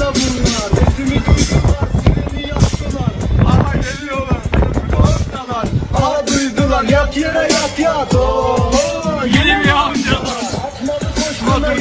la bunlar. Sesimi duydular sireni yaktılar. Aha geliyorlar ortalar Aha duydular. Yak yere yak yat. Oh, oh. Yeni mi amcalar? Atmadı koşmalar